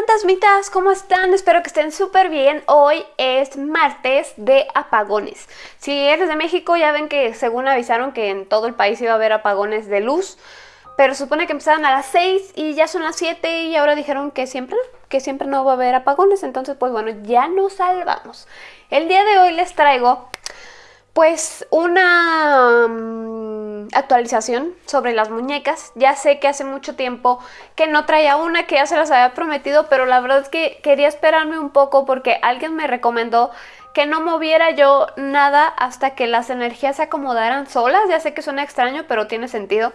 fantasmitas, ¿cómo están? Espero que estén súper bien. Hoy es martes de apagones. Si eres de México ya ven que según avisaron que en todo el país iba a haber apagones de luz. Pero supone que empezaron a las 6 y ya son las 7 y ahora dijeron que siempre, que siempre no va a haber apagones. Entonces pues bueno, ya nos salvamos. El día de hoy les traigo pues una mm, actualización sobre las muñecas. Ya sé que hace mucho tiempo que no traía una, que ya se las había prometido, pero la verdad es que quería esperarme un poco porque alguien me recomendó que no moviera yo nada hasta que las energías se acomodaran solas. Ya sé que suena extraño, pero tiene sentido.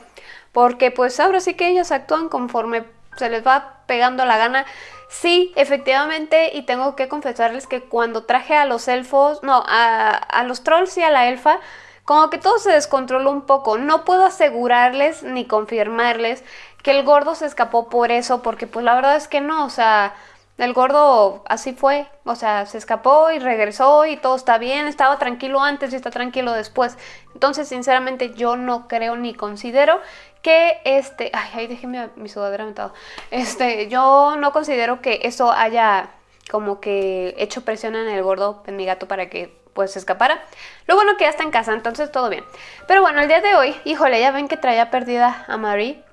Porque pues ahora sí que ellas actúan conforme se les va pegando la gana. Sí, efectivamente, y tengo que confesarles que cuando traje a los elfos, no, a, los trolls y a la elfa, como que todo se descontroló un poco. No puedo asegurarles ni confirmarles que el gordo se escapó por eso, porque pues la verdad es que no, o sea, el gordo así fue, o sea, se escapó y regresó y todo está bien, estaba tranquilo antes y está tranquilo después. Entonces, sinceramente, yo no creo ni considero que este, ay, ahí dejé mi, sudadera metado. Este, yo no considero que eso haya como que hecho presión en el gordo, en mi gato, para que pues se escapara. Lo bueno que ya está en casa, entonces todo bien. Pero bueno, el día de hoy, híjole, ya ven que traía perdida a Marie.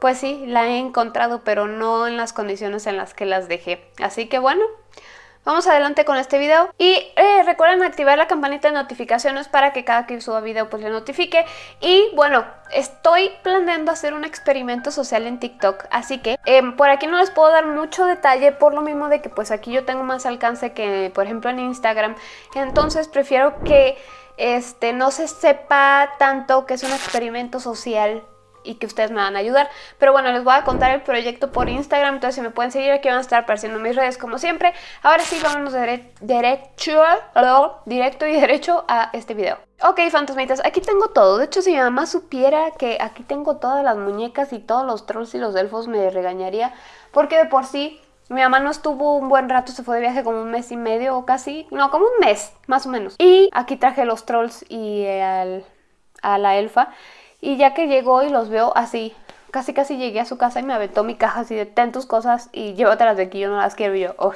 Pues sí, la he encontrado, pero no en las condiciones en las que las dejé. Así que bueno, Vamos adelante con este video. Y eh, recuerden activar la campanita de notificaciones para que cada que suba video pues le notifique. Y bueno, estoy planeando hacer un experimento social en TikTok. Así que em, por aquí no les puedo dar mucho detalle por lo mismo de que pues aquí yo tengo más alcance que por ejemplo en Instagram. Entonces prefiero que este, no se sepa tanto que es un experimento social y que ustedes me van a ayudar. Pero bueno, les voy a contar el proyecto por Instagram, entonces si me pueden seguir aquí van a estar apareciendo mis redes como siempre. Ahora sí, vámonos de derecho, directo y derecho a este video. Ok, fantasmitas, aquí tengo todo. De hecho, si mi mamá supiera que aquí tengo todas las muñecas y todos los trolls y los elfos, me regañaría. Porque de por sí, mi mamá no estuvo un buen rato, se fue de viaje como un mes y medio o casi. No, como un mes, más o menos. Y aquí traje los trolls y a la elfa. Y ya que llegó y los veo así, casi casi llegué a su casa y me aventó mi caja así de ten tus cosas y llévatelas de aquí, yo no las quiero y yo, oh.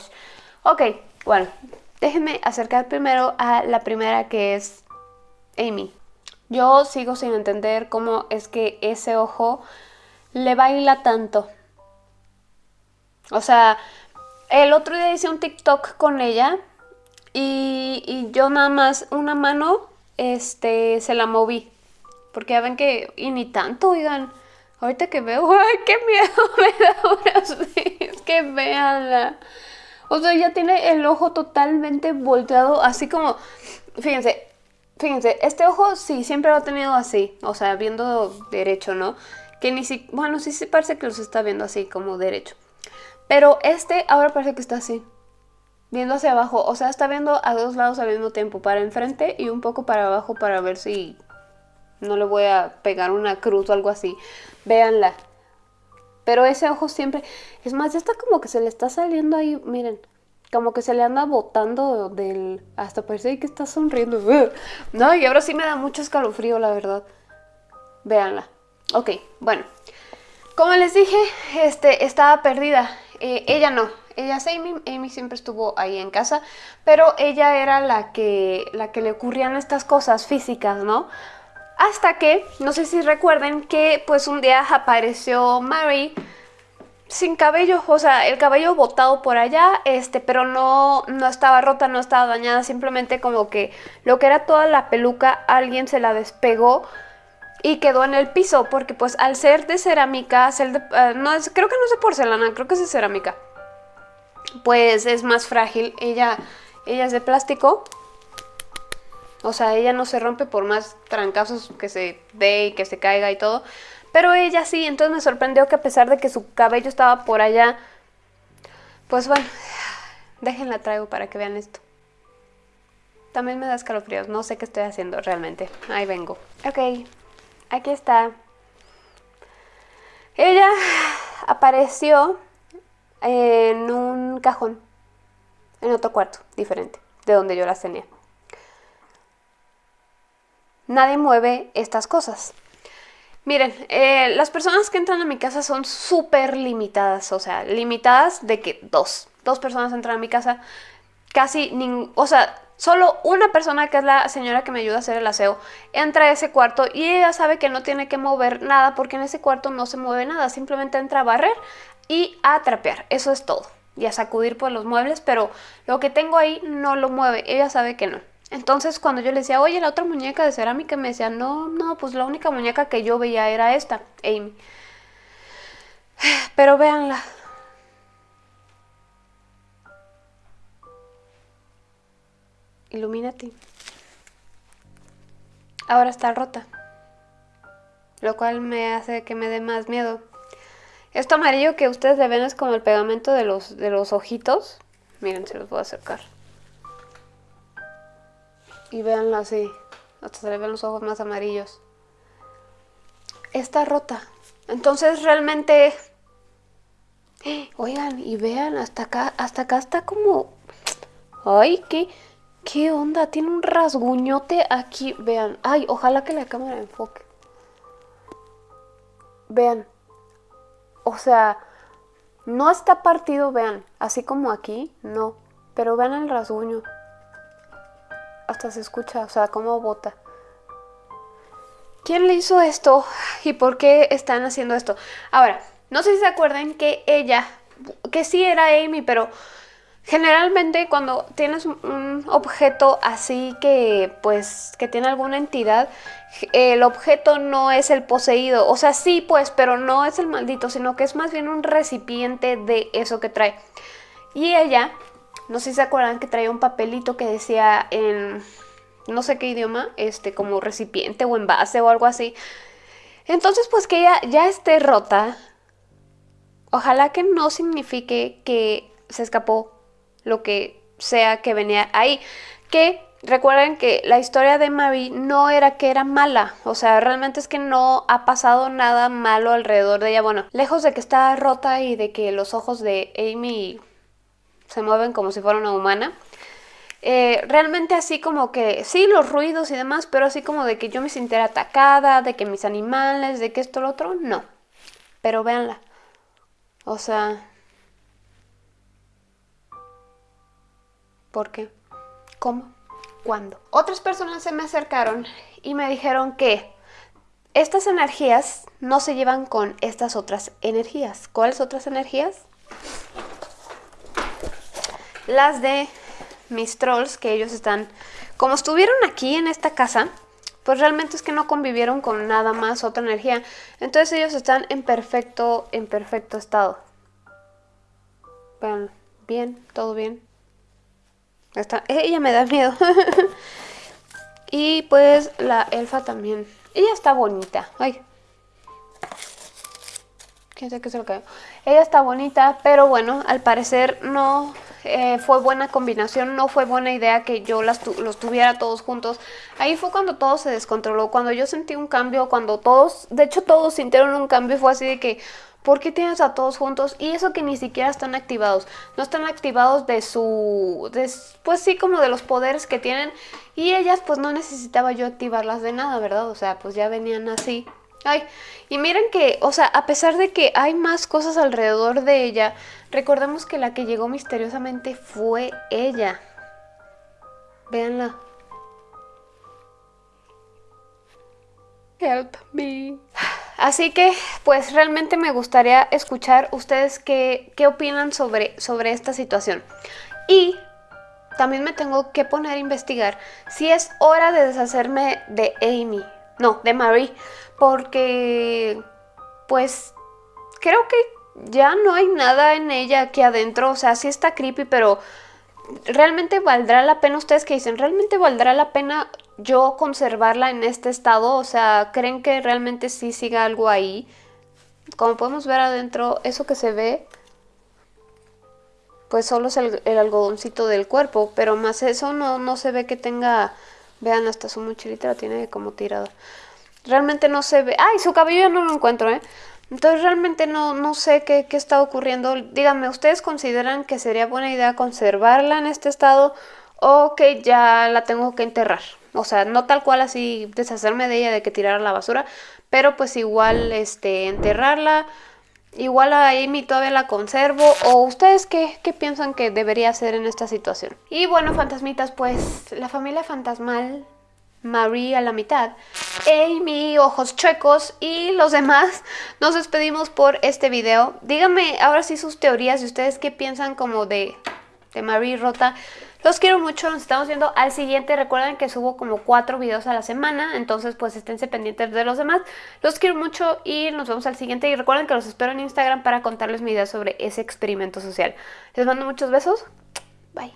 ok, bueno, déjenme acercar primero a la primera que es Amy. Yo sigo sin entender cómo es que ese ojo le baila tanto. O sea, el otro día hice un TikTok con ella y, y yo nada más una mano este, se la moví porque ya ven que, y ni tanto, oigan, ahorita que veo, ¡ay, qué miedo me da ahora sí! Es que véanla. O sea, ya tiene el ojo totalmente volteado, así como, fíjense, fíjense, este ojo sí, siempre lo ha tenido así, o sea, viendo derecho, ¿no? Que ni si, bueno, sí se parece que los está viendo así, como derecho. Pero este ahora parece que está así, viendo hacia abajo, o sea, está viendo a dos lados al mismo tiempo, para enfrente y un poco para abajo para ver si no le voy a pegar una cruz o algo así. Véanla. Pero ese ojo siempre... Es más, ya está como que se le está saliendo ahí, miren. Como que se le anda botando del... Hasta parece que está sonriendo. No, y ahora sí me da mucho escalofrío, la verdad. Véanla. Ok, bueno. Como les dije, este, estaba perdida. Eh, ella no. Ella es Amy. Amy siempre estuvo ahí en casa. Pero ella era la que, la que le ocurrían estas cosas físicas, ¿no? Hasta que, no sé si recuerden que pues un día apareció Mary sin cabello, o sea, el cabello botado por allá, este, pero no, no estaba rota, no estaba dañada, simplemente como que lo que era toda la peluca, alguien se la despegó y quedó en el piso, porque pues al ser de cerámica, eh, no creo que no es de porcelana, creo que es de cerámica, pues es más frágil, ella, ella es de plástico, o sea, ella no se rompe por más trancazos que se dé y que se caiga y todo. Pero ella sí, entonces me sorprendió que a pesar de que su cabello estaba por allá, pues bueno, déjenla traigo para que vean esto. También me da escalofríos, no sé qué estoy haciendo realmente. Ahí vengo. Ok, aquí está. Ella apareció en un cajón, en otro cuarto, diferente, de donde yo las tenía. Nadie mueve estas cosas. Miren, eh, las personas que entran a mi casa son súper limitadas, o sea, limitadas de que dos, dos personas entran a mi casa, casi, ningún, o sea, solo una persona que es la señora que me ayuda a hacer el aseo entra a ese cuarto y ella sabe que no tiene que mover nada porque en ese cuarto no se mueve nada, simplemente entra a barrer y a trapear, eso es todo, y a sacudir por los muebles, pero lo que tengo ahí no lo mueve, ella sabe que no. Entonces cuando yo le decía, oye, la otra muñeca de cerámica, me decía, no, no, pues la única muñeca que yo veía era esta, Amy. Pero véanla. Illuminati. Ahora está rota. Lo cual me hace que me dé más miedo. Esto amarillo que ustedes le ven es como el pegamento de los, de los ojitos. Miren, se los voy a acercar. Y véanlo así. Hasta se le ven los ojos más amarillos. Está rota. Entonces realmente... Oigan, y vean, hasta acá, hasta acá está como... Ay, qué, qué onda, tiene un rasguñote aquí, vean. Ay, ojalá que la cámara enfoque. Vean. O sea, no está partido, vean, así como aquí, no. Pero vean el rasguño se escucha, o sea, cómo bota. ¿Quién le hizo esto y por qué están haciendo esto? Ahora, no sé si se acuerdan que ella, que sí era Amy, pero generalmente cuando tienes un objeto así que pues que tiene alguna entidad, el objeto no es el poseído, o sea, sí pues, pero no es el maldito, sino que es más bien un recipiente de eso que trae. Y ella no sé si se acuerdan que traía un papelito que decía en no sé qué idioma, este, como recipiente o envase o algo así. Entonces, pues que ella ya esté rota, ojalá que no signifique que se escapó lo que sea que venía ahí. Que recuerden que la historia de Marie no era que era mala, o sea, realmente es que no ha pasado nada malo alrededor de ella. Bueno, lejos de que está rota y de que los ojos de Amy se mueven como si fuera una humana. Eh, realmente así como que, sí, los ruidos y demás, pero así como de que yo me sintiera atacada, de que mis animales, de que esto, lo otro, no. Pero véanla. O sea... ¿Por qué? ¿Cómo? ¿Cuándo? Otras personas se me acercaron y me dijeron que estas energías no se llevan con estas otras energías. ¿Cuáles otras energías? Las de mis trolls, que ellos están, como estuvieron aquí en esta casa, pues realmente es que no convivieron con nada más otra energía. Entonces ellos están en perfecto, en perfecto estado. Vean, bien, todo bien. Está, ella me da miedo. y pues la elfa también. Ella está bonita. Ay. ¿Quién sabe qué se lo cayó? Ella está bonita, pero bueno, al parecer no eh, fue buena combinación, no fue buena idea que yo las los tuviera todos juntos. Ahí fue cuando todo se descontroló, cuando yo sentí un cambio, cuando todos, de hecho todos sintieron un cambio, fue así de que, ¿por qué tienes a todos juntos? Y eso que ni siquiera están activados, no están activados de su, pues sí, como de los poderes que tienen. Y ellas pues no necesitaba yo activarlas de nada, ¿verdad? O sea, pues ya venían así. Ay, y miren que, o sea, a pesar de que hay más cosas alrededor de ella, recordemos que la que llegó misteriosamente fue ella. Véanla. Help me. Así que, pues realmente me gustaría escuchar ustedes qué, qué opinan sobre, sobre esta situación. Y también me tengo que poner a investigar si es hora de deshacerme de Amy. No, de Marie porque pues creo que ya no hay nada en ella aquí adentro, o sea, sí está creepy, pero realmente valdrá la pena, ustedes que dicen, realmente valdrá la pena yo conservarla en este estado, o sea, ¿creen que realmente sí siga algo ahí? Como podemos ver adentro, eso que se ve, pues solo es el, algodoncito del cuerpo, pero más eso no, no se ve que tenga, vean, hasta su mochilita la tiene como tirada. Realmente no se ve... ¡Ay! Su cabello ya no lo encuentro, ¿eh? Entonces realmente no, no sé qué, qué está ocurriendo. Díganme, ¿ustedes consideran que sería buena idea conservarla en este estado o que ya la tengo que enterrar? o sea, no tal cual así deshacerme de ella, de que tirar la basura, pero pues igual este, enterrarla. Igual a Amy todavía la conservo. ¿O ustedes qué, qué piensan que debería hacer en esta situación? Y bueno, fantasmitas, pues la familia fantasmal Marie a la mitad, Amy, Ojos Chuecos y los demás, nos despedimos por este video. Díganme ahora sí sus teorías y ustedes qué piensan como de, de Marie Rota. Los quiero mucho, nos estamos viendo al siguiente. Recuerden que subo como cuatro videos a la semana, entonces pues esténse pendientes de los demás. Los quiero mucho y nos vemos al siguiente. Y recuerden que los espero en Instagram para contarles mi idea sobre ese experimento social. Les mando muchos besos. Bye.